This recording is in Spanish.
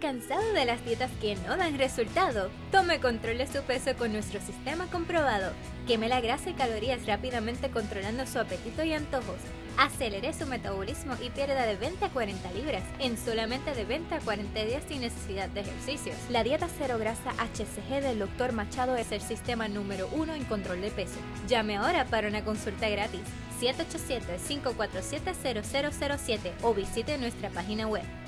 ¿Cansado de las dietas que no dan resultado? Tome control de su peso con nuestro sistema comprobado. Queme la grasa y calorías rápidamente controlando su apetito y antojos. Acelere su metabolismo y pierda de 20 a 40 libras en solamente de 20 a 40 días sin necesidad de ejercicios. La dieta cero grasa HCG del Dr. Machado es el sistema número uno en control de peso. Llame ahora para una consulta gratis 787-547-0007 o visite nuestra página web